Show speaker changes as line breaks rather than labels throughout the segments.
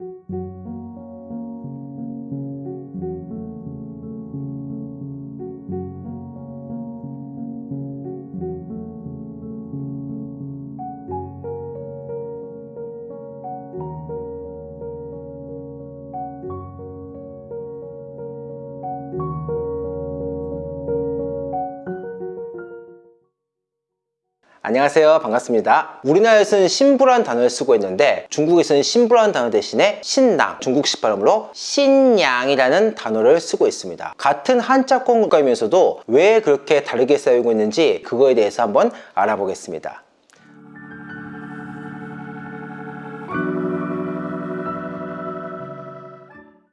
thank you 안녕하세요. 반갑습니다. 우리나라에서는 신부란 단어를 쓰고 있는데 중국에서는 신부란 단어 대신에 신랑 중국식 발음으로 신양이라는 단어를 쓰고 있습니다. 같은 한자 공간이면서도 왜 그렇게 다르게 사용하고 있는지 그거에 대해서 한번 알아보겠습니다.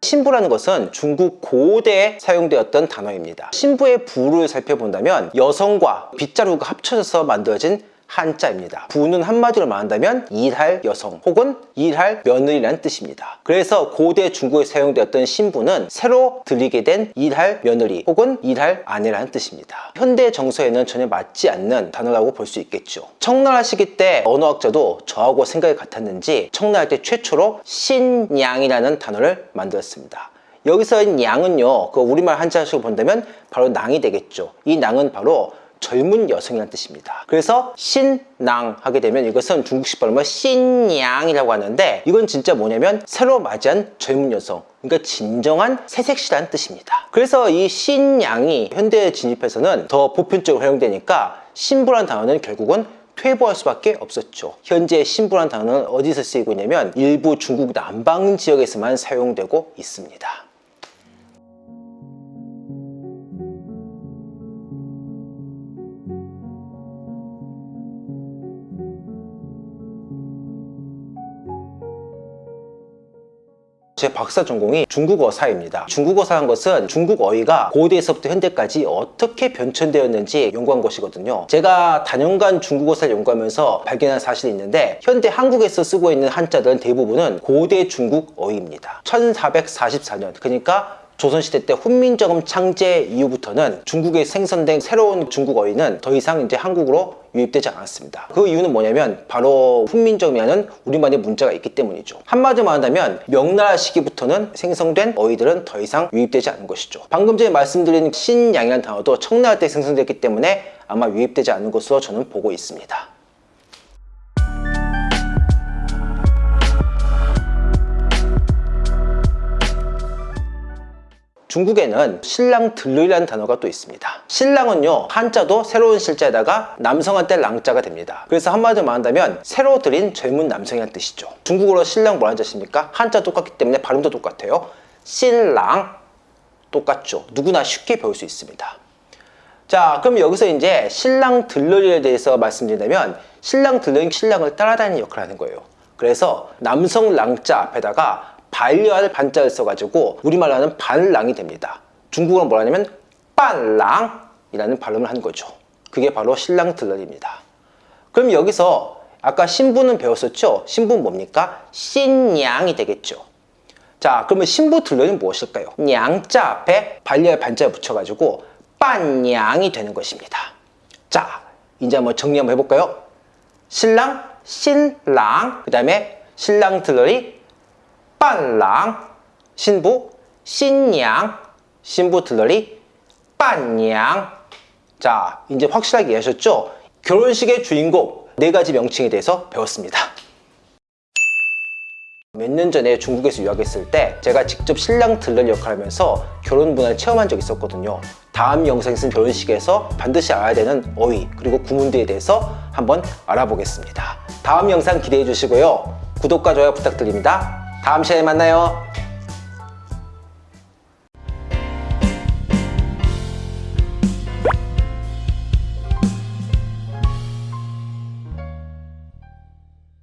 신부라는 것은 중국 고대에 사용되었던 단어입니다. 신부의 부를 살펴본다면 여성과 빗자루가 합쳐져서 만들어진 한자입니다. 부는 한마디로 말한다면 일할 여성 혹은 일할 며느리라는 뜻입니다. 그래서 고대 중국에 사용되었던 신부는 새로 들이게 된 일할 며느리 혹은 일할 아내라는 뜻입니다. 현대 정서에는 전혀 맞지 않는 단어라고 볼 수 있겠죠. 청나라 시기 때 언어학자도 저하고 생각이 같았는지 청나라 때 최초로 신양이라는 단어를 만들었습니다. 여기서 양은요, 그 우리말 한자식으로 본다면 바로 낭이 되겠죠. 이 낭은 바로 젊은 여성이라는 뜻입니다. 그래서 신낭 하게 되면 이것은 중국식 발음으로 신양이라고 하는데 이건 진짜 뭐냐면 새로 맞이한 젊은 여성 그러니까 진정한 새색시라는 뜻입니다. 그래서 이 신양이 현대에 진입해서는 더 보편적으로 활용되니까 신부란 단어는 결국은 퇴보할 수밖에 없었죠. 현재 신부란 단어는 어디서 쓰이고 있냐면 일부 중국 남방 지역에서만 사용되고 있습니다. 제 박사 전공이 중국어사입니다. 중국어사란 것은 중국 어휘가 고대에서부터 현대까지 어떻게 변천되었는지 연구한 것이거든요. 제가 단연간 중국어사를 연구하면서 발견한 사실이 있는데 현대 한국에서 쓰고 있는 한자들은 대부분은 고대 중국 어휘입니다. 1444년 그러니까 조선시대 때 훈민정음 창제 이후부터는 중국에 생성된 새로운 중국 어휘는 더 이상 이제 한국으로 유입되지 않았습니다. 그 이유는 뭐냐면 바로 훈민정음이라는 우리만의 문자가 있기 때문이죠. 한마디로 말한다면 명나라 시기부터는 생성된 어휘들은 더 이상 유입되지 않은 것이죠. 방금 전에 말씀드린 신양이라는 단어도 청나라 때 생성됐기 때문에 아마 유입되지 않는 것으로 저는 보고 있습니다. 중국에는 신랑 들르이라는 단어가 또 있습니다. 신랑은요 한자도 새로운 실자에다가 남성한테 랑자가 됩니다. 그래서 한마디로 말한다면 새로 들인 젊은 남성이라는 뜻이죠. 중국어로 신랑 뭐라는 뜻입니까? 한자 똑같기 때문에 발음도 똑같아요. 신랑 똑같죠. 누구나 쉽게 배울 수 있습니다. 자 그럼 여기서 이제 신랑 들러리에 대해서 말씀드리자면 신랑 들러리 신랑을 따라다니는 역할을 하는 거예요. 그래서 남성 랑자 앞에다가 반려할 반자를 써가지고 우리말로 하는 반랑이 됩니다. 중국어는 뭐라 하냐면 반랑이라는 발음을 하는 거죠. 그게 바로 신랑 들러리입니다. 그럼 여기서 아까 신부는 배웠었죠? 신부는 뭡니까? 신양이 되겠죠. 자 그러면 신부 들러리는 무엇일까요? 냥자 앞에 반려할 반자를 붙여가지고 반양이 되는 것입니다. 자 이제 한번 정리 한번 해볼까요? 신랑, 신랑, 그 다음에 신랑 들러리, 伴郎 신부 신양 신부 들러리 伴娘 자 이제 확실하게 이해하셨죠? 결혼식의 주인공 네 가지 명칭에 대해서 배웠습니다 몇 년 전에 중국에서 유학했을 때 제가 직접 신랑 들러리 역할을 하면서 결혼 문화를 체험한 적이 있었거든요 다음 영상에서는 결혼식에서 반드시 알아야 되는 어휘 그리고 구문들에 대해서 한번 알아보겠습니다 다음 영상 기대해 주시고요 구독과 좋아요 부탁드립니다 다음 시간에 만나요.